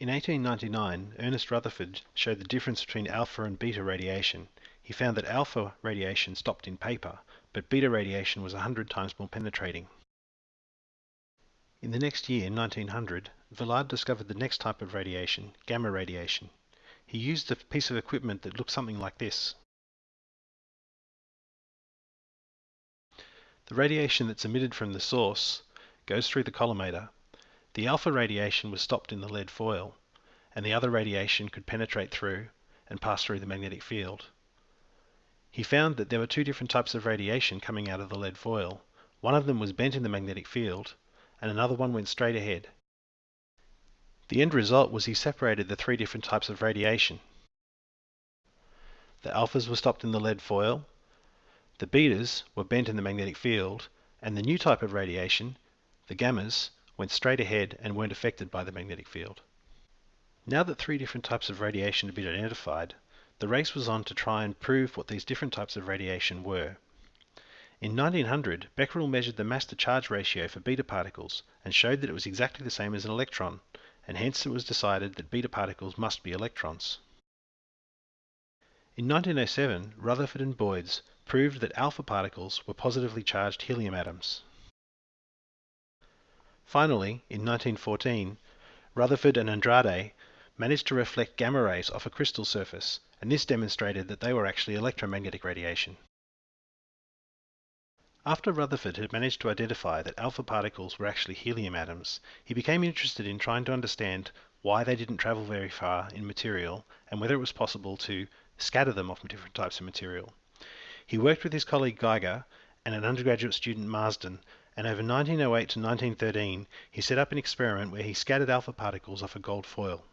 In 1899, Ernest Rutherford showed the difference between alpha and beta radiation. He found that alpha radiation stopped in paper, but beta radiation was 100 times more penetrating. In the next year, 1900, Villard discovered the next type of radiation, gamma radiation. He used a piece of equipment that looked something like this. The radiation that's emitted from the source goes through the collimator the alpha radiation was stopped in the lead foil, and the other radiation could penetrate through and pass through the magnetic field. He found that there were two different types of radiation coming out of the lead foil. One of them was bent in the magnetic field, and another one went straight ahead. The end result was he separated the three different types of radiation. The alphas were stopped in the lead foil, the betas were bent in the magnetic field, and the new type of radiation, the gammas, went straight ahead and weren't affected by the magnetic field. Now that three different types of radiation had been identified, the race was on to try and prove what these different types of radiation were. In 1900, Becquerel measured the mass to charge ratio for beta particles and showed that it was exactly the same as an electron, and hence it was decided that beta particles must be electrons. In 1907, Rutherford and Royds proved that alpha particles were positively charged helium atoms. Finally, in 1914, Rutherford and Andrade managed to reflect gamma rays off a crystal surface, and this demonstrated that they were actually electromagnetic radiation. After Rutherford had managed to identify that alpha particles were actually helium atoms, he became interested in trying to understand why they didn't travel very far in material and whether it was possible to scatter them off different types of material. He worked with his colleague Geiger and an undergraduate student Marsden and over 1908 to 1913 he set up an experiment where he scattered alpha particles off a gold foil.